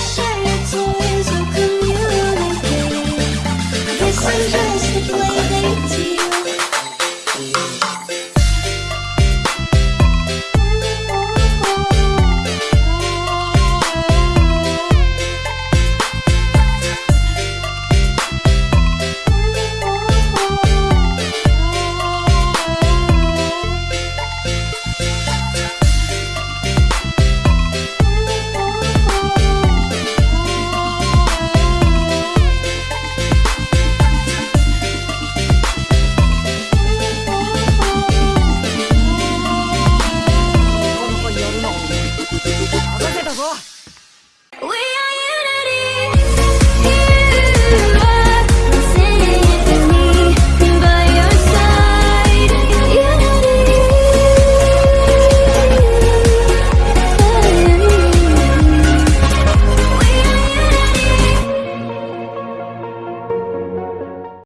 shake. あ